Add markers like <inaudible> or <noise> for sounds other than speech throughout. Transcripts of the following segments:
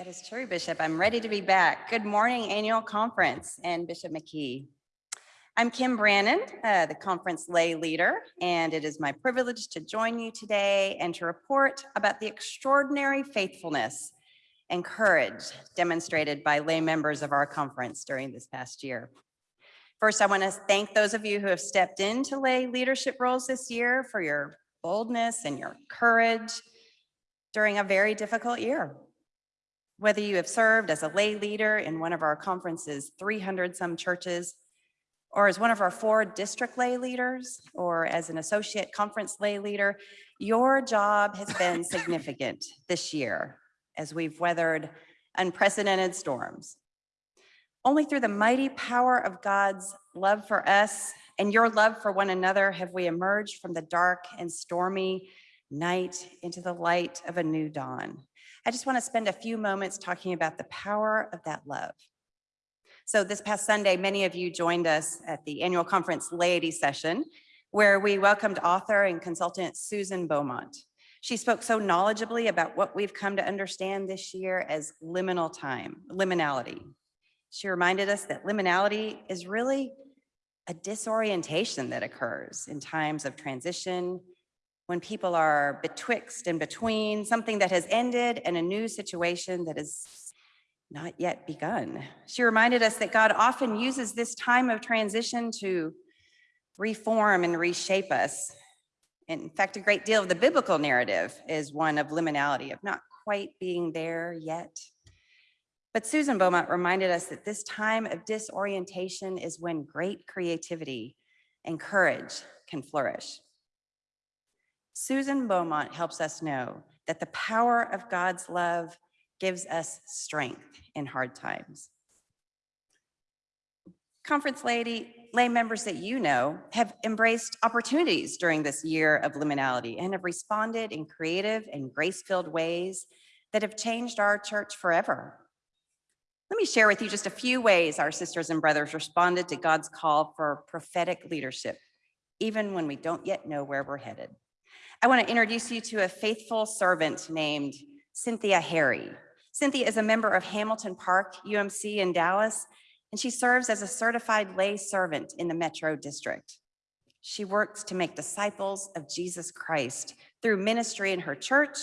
That is true, Bishop. I'm ready to be back. Good morning, annual conference and Bishop McKee. I'm Kim Brannon, uh, the conference lay leader, and it is my privilege to join you today and to report about the extraordinary faithfulness and courage demonstrated by lay members of our conference during this past year. First, I want to thank those of you who have stepped into lay leadership roles this year for your boldness and your courage during a very difficult year. Whether you have served as a lay leader in one of our conference's 300 some churches, or as one of our four district lay leaders, or as an associate conference lay leader, your job has been <laughs> significant this year as we've weathered unprecedented storms. Only through the mighty power of God's love for us and your love for one another have we emerged from the dark and stormy night into the light of a new dawn. I just want to spend a few moments talking about the power of that love. So this past Sunday, many of you joined us at the annual conference laity session, where we welcomed author and consultant Susan Beaumont. She spoke so knowledgeably about what we've come to understand this year as liminal time, liminality. She reminded us that liminality is really a disorientation that occurs in times of transition, when people are betwixt and between something that has ended and a new situation that is not yet begun. She reminded us that God often uses this time of transition to reform and reshape us. In fact, a great deal of the biblical narrative is one of liminality, of not quite being there yet. But Susan Beaumont reminded us that this time of disorientation is when great creativity and courage can flourish. Susan Beaumont helps us know that the power of God's love gives us strength in hard times. Conference lady, lay members that you know have embraced opportunities during this year of liminality and have responded in creative and grace-filled ways that have changed our church forever. Let me share with you just a few ways our sisters and brothers responded to God's call for prophetic leadership, even when we don't yet know where we're headed. I want to introduce you to a faithful servant named Cynthia Harry. Cynthia is a member of Hamilton Park UMC in Dallas, and she serves as a certified lay servant in the Metro District. She works to make disciples of Jesus Christ through ministry in her church,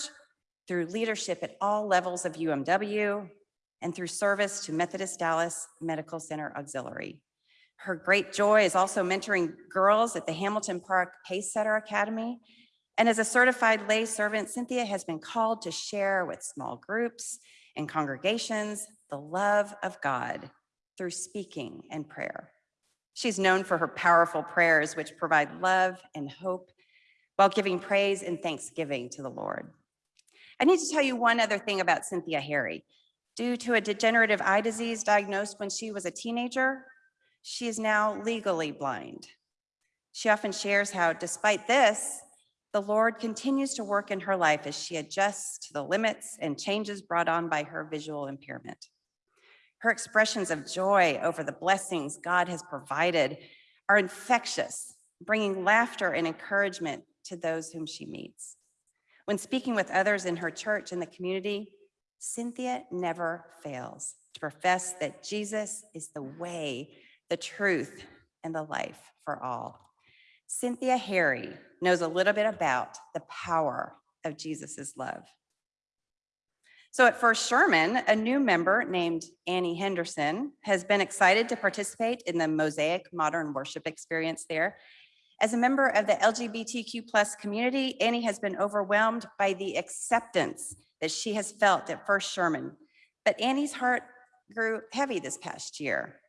through leadership at all levels of UMW, and through service to Methodist Dallas Medical Center Auxiliary. Her great joy is also mentoring girls at the Hamilton Park Pace Setter Academy and as a certified lay servant, Cynthia has been called to share with small groups and congregations the love of God through speaking and prayer. She's known for her powerful prayers, which provide love and hope while giving praise and thanksgiving to the Lord. I need to tell you one other thing about Cynthia Harry. Due to a degenerative eye disease diagnosed when she was a teenager, she is now legally blind. She often shares how despite this, the Lord continues to work in her life as she adjusts to the limits and changes brought on by her visual impairment. Her expressions of joy over the blessings God has provided are infectious, bringing laughter and encouragement to those whom she meets. When speaking with others in her church and the community, Cynthia never fails to profess that Jesus is the way, the truth, and the life for all. Cynthia Harry knows a little bit about the power of Jesus's love. So at First Sherman, a new member named Annie Henderson has been excited to participate in the Mosaic Modern Worship experience there. As a member of the LGBTQ plus community, Annie has been overwhelmed by the acceptance that she has felt at First Sherman. But Annie's heart grew heavy this past year,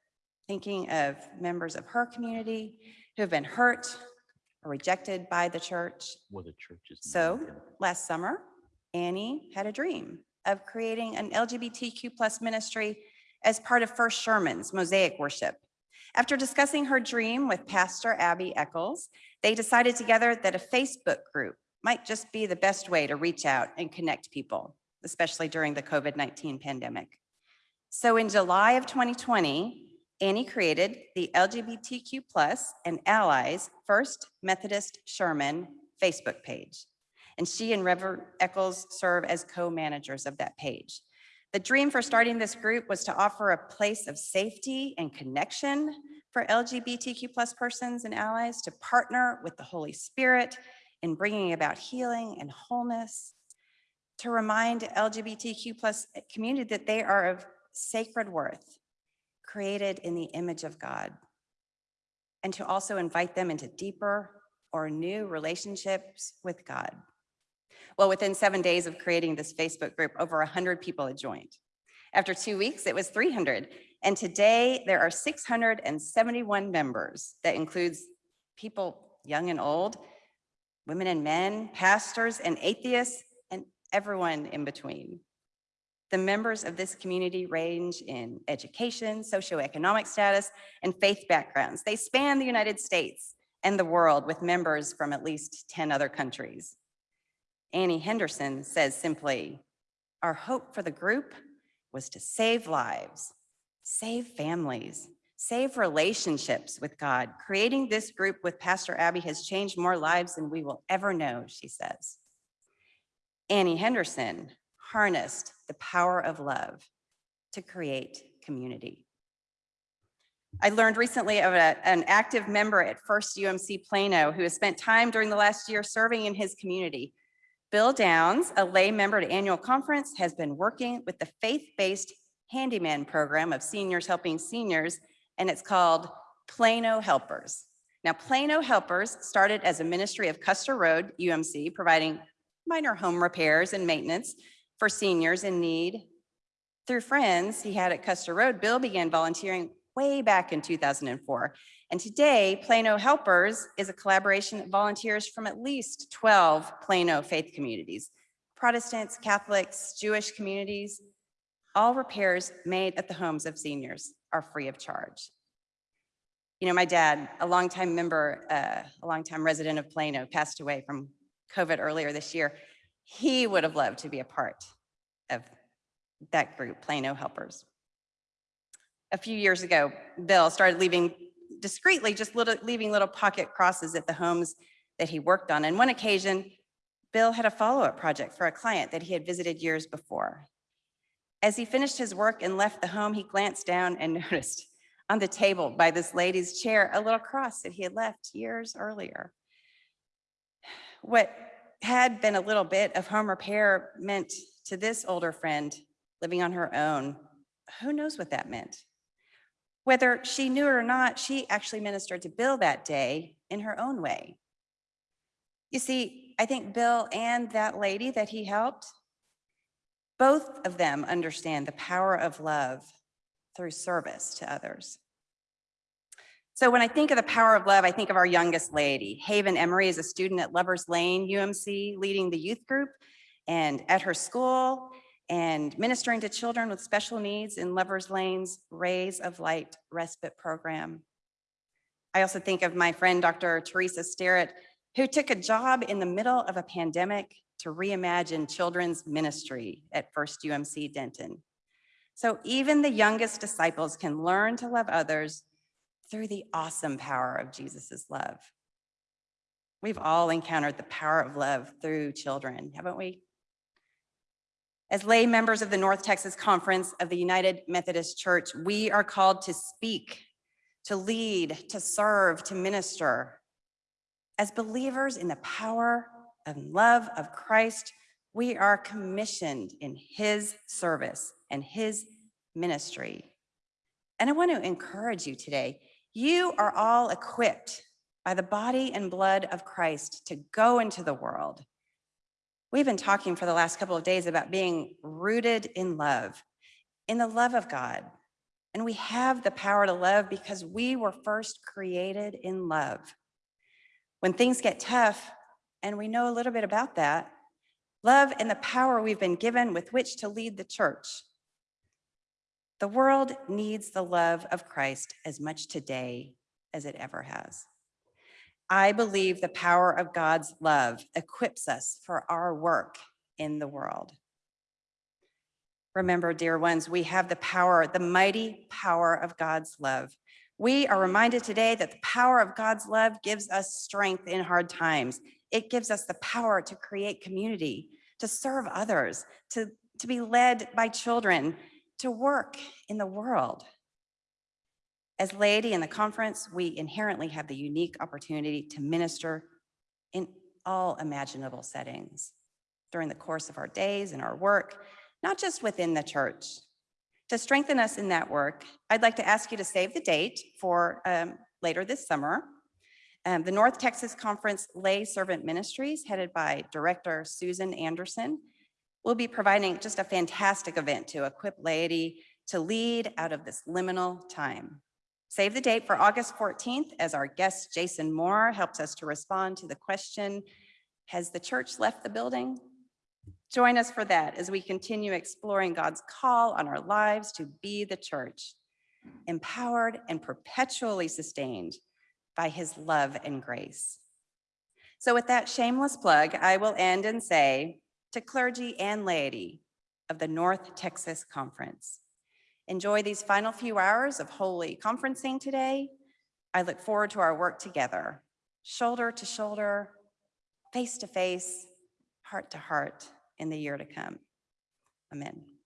thinking of members of her community who have been hurt rejected by the church. Well, the church is. So last summer, Annie had a dream of creating an LGBTQ plus ministry as part of First Sherman's Mosaic Worship. After discussing her dream with Pastor Abby Eccles, they decided together that a Facebook group might just be the best way to reach out and connect people, especially during the COVID-19 pandemic. So in July of 2020, Annie created the LGBTQ plus and allies First Methodist Sherman Facebook page. And she and Reverend Eccles serve as co-managers of that page. The dream for starting this group was to offer a place of safety and connection for LGBTQ plus persons and allies to partner with the Holy Spirit in bringing about healing and wholeness, to remind LGBTQ plus community that they are of sacred worth, created in the image of God, and to also invite them into deeper or new relationships with God. Well, within seven days of creating this Facebook group, over 100 people had joined. After two weeks, it was 300. And today there are 671 members. That includes people young and old, women and men, pastors and atheists, and everyone in between. The members of this community range in education, socioeconomic status, and faith backgrounds. They span the United States and the world with members from at least 10 other countries. Annie Henderson says simply, our hope for the group was to save lives, save families, save relationships with God. Creating this group with Pastor Abby has changed more lives than we will ever know, she says. Annie Henderson harnessed the power of love to create community. I learned recently of a- an active member at First UMC Plano who has spent time during the last year serving in his community. Bill Downs, a lay member at annual conference, has been working with the faith-based handyman program of seniors helping seniors, and it's called Plano Helpers. Now, Plano Helpers started as a ministry of Custer Road, UMC, providing minor home repairs and maintenance for seniors in need. Through friends he had at Custer Road, Bill began volunteering way back in 2004. And today, Plano Helpers is a collaboration of volunteers from at least 12 Plano faith communities, Protestants, Catholics, Jewish communities. All repairs made at the homes of seniors are free of charge. You know, my dad, a longtime member, uh, a longtime resident of Plano, passed away from COVID earlier this year. He would have loved to be a part of that group, Plano Helpers. A few years ago, Bill started leaving discreetly, just little, leaving little pocket crosses at the homes that he worked on. And one occasion, Bill had a follow-up project for a client that he had visited years before. As he finished his work and left the home, he glanced down and <laughs> noticed on the table by this lady's chair a little cross that he had left years earlier. What had been a little bit of home repair meant to this older friend living on her own, who knows what that meant? Whether she knew it or not, she actually ministered to Bill that day in her own way. You see, I think Bill and that lady that he helped, both of them understand the power of love through service to others. So when I think of the power of love, I think of our youngest lady. Haven Emery is a student at Lovers Lane UMC, leading the youth group and at her school and ministering to children with special needs in Lovers Lane's Rays of Light Respite Program. I also think of my friend, Dr. Teresa Sterrett, who took a job in the middle of a pandemic to reimagine children's ministry at First UMC Denton. So even the youngest disciples can learn to love others through the awesome power of Jesus's love. We've all encountered the power of love through children, haven't we? As lay members of the North Texas Conference of the United Methodist Church, we are called to speak, to lead, to serve, to minister. As believers in the power and love of Christ, we are commissioned in his service and his ministry. And I want to encourage you today, you are all equipped by the body and blood of Christ to go into the world. We've been talking for the last couple of days about being rooted in love, in the love of God. And we have the power to love because we were first created in love. When things get tough, and we know a little bit about that, love and the power we've been given with which to lead the church. The world needs the love of Christ as much today as it ever has. I believe the power of God's love equips us for our work in the world. Remember, dear ones, we have the power, the mighty power of God's love. We are reminded today that the power of God's love gives us strength in hard times. It gives us the power to create community, to serve others, to to be led by children, to work in the world. As laity in the conference, we inherently have the unique opportunity to minister in all imaginable settings during the course of our days and our work, not just within the church. To strengthen us in that work, I'd like to ask you to save the date for um, later this summer. Um, the North Texas Conference Lay Servant Ministries, headed by Director Susan Anderson, will be providing just a fantastic event to equip laity to lead out of this liminal time. Save the date for August 14th as our guest Jason Moore helps us to respond to the question, has the church left the building? Join us for that as we continue exploring God's call on our lives to be the church, empowered and perpetually sustained by his love and grace. So with that shameless plug, I will end and say to clergy and laity of the North Texas Conference, enjoy these final few hours of holy conferencing today. I look forward to our work together, shoulder to shoulder, face to face, heart to heart in the year to come. Amen.